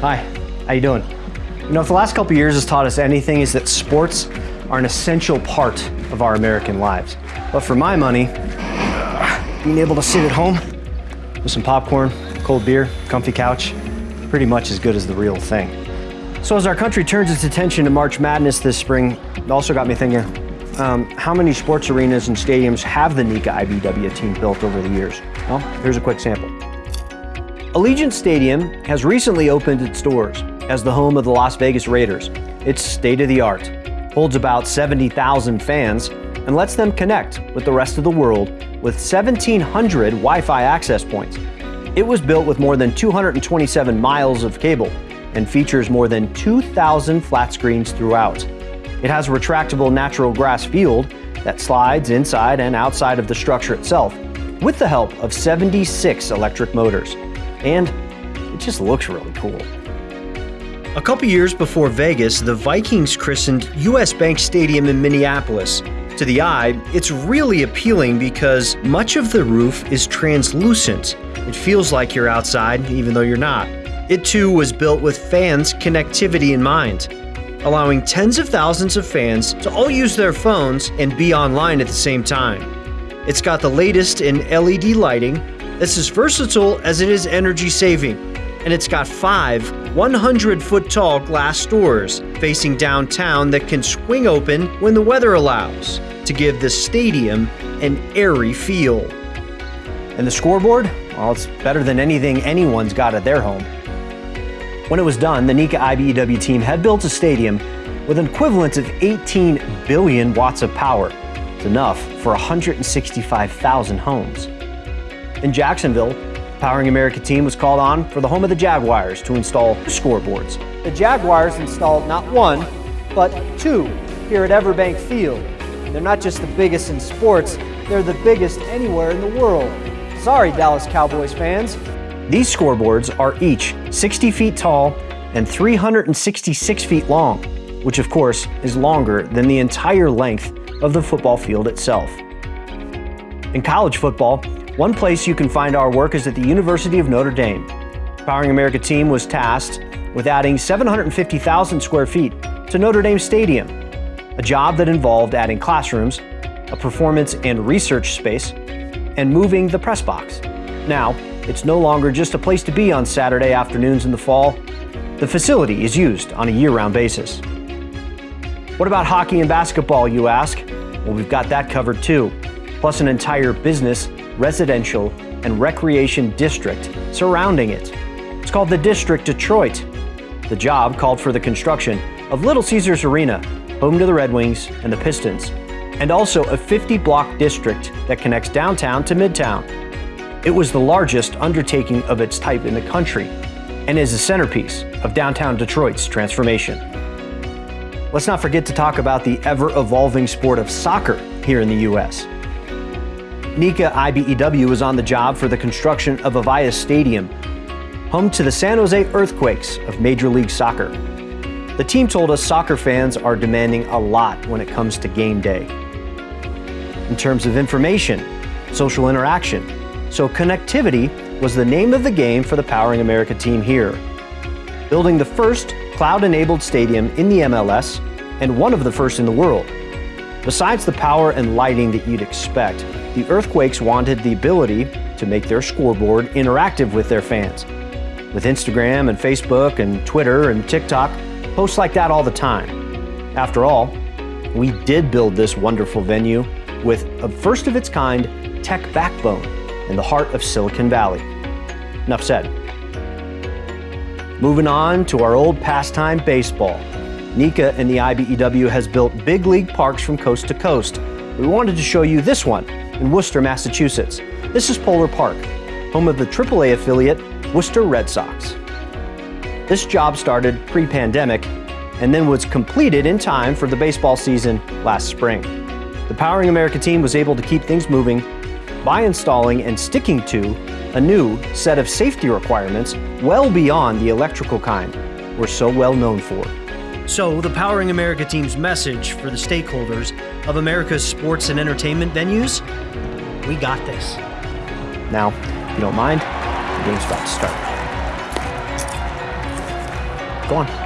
Hi, how you doing? You know, if the last couple years has taught us anything is that sports are an essential part of our American lives. But for my money, being able to sit at home with some popcorn, cold beer, comfy couch, pretty much as good as the real thing. So as our country turns its attention to March Madness this spring, it also got me thinking, um, how many sports arenas and stadiums have the NECA IBEW team built over the years? Well, here's a quick sample. Allegiant Stadium has recently opened its doors as the home of the Las Vegas Raiders. It's state-of-the-art, holds about 70,000 fans, and lets them connect with the rest of the world with 1,700 Wi-Fi access points. It was built with more than 227 miles of cable and features more than 2,000 flat screens throughout. It has a retractable natural grass field that slides inside and outside of the structure itself with the help of 76 electric motors. And it just looks really cool. A couple years before Vegas, the Vikings christened US Bank Stadium in Minneapolis. To the eye, it's really appealing because much of the roof is translucent. It feels like you're outside, even though you're not. It too was built with fans' connectivity in mind allowing tens of thousands of fans to all use their phones and be online at the same time. It's got the latest in LED lighting that's as versatile as it is energy saving, and it's got five 100 foot tall glass doors facing downtown that can swing open when the weather allows to give the stadium an airy feel. And the scoreboard? Well, it's better than anything anyone's got at their home. When it was done, the NECA IBEW team had built a stadium with an equivalent of 18 billion watts of power. It's enough for 165,000 homes. In Jacksonville, Powering America team was called on for the home of the Jaguars to install scoreboards. The Jaguars installed not one, but two here at Everbank Field. They're not just the biggest in sports, they're the biggest anywhere in the world. Sorry, Dallas Cowboys fans, these scoreboards are each 60 feet tall and 366 feet long, which of course is longer than the entire length of the football field itself. In college football, one place you can find our work is at the University of Notre Dame. Powering America team was tasked with adding 750,000 square feet to Notre Dame Stadium, a job that involved adding classrooms, a performance and research space, and moving the press box. Now, it's no longer just a place to be on Saturday afternoons in the fall. The facility is used on a year-round basis. What about hockey and basketball, you ask? Well, we've got that covered too, plus an entire business, residential, and recreation district surrounding it. It's called the District Detroit. The job called for the construction of Little Caesars Arena, home to the Red Wings and the Pistons, and also a 50-block district that connects downtown to Midtown. It was the largest undertaking of its type in the country and is a centerpiece of downtown Detroit's transformation. Let's not forget to talk about the ever-evolving sport of soccer here in the U.S. NECA IBEW was on the job for the construction of Avaya Stadium, home to the San Jose Earthquakes of Major League Soccer. The team told us soccer fans are demanding a lot when it comes to game day. In terms of information, social interaction, so connectivity was the name of the game for the Powering America team here. Building the first cloud-enabled stadium in the MLS and one of the first in the world. Besides the power and lighting that you'd expect, the Earthquakes wanted the ability to make their scoreboard interactive with their fans. With Instagram and Facebook and Twitter and TikTok, posts like that all the time. After all, we did build this wonderful venue with a first of its kind tech backbone in the heart of Silicon Valley. Enough said. Moving on to our old pastime baseball. NECA and the IBEW has built big league parks from coast to coast. We wanted to show you this one in Worcester, Massachusetts. This is Polar Park, home of the AAA affiliate Worcester Red Sox. This job started pre-pandemic and then was completed in time for the baseball season last spring. The Powering America team was able to keep things moving by installing and sticking to a new set of safety requirements well beyond the electrical kind we're so well known for. So, the Powering America team's message for the stakeholders of America's sports and entertainment venues we got this. Now, if you don't mind, the game's about to start. Go on.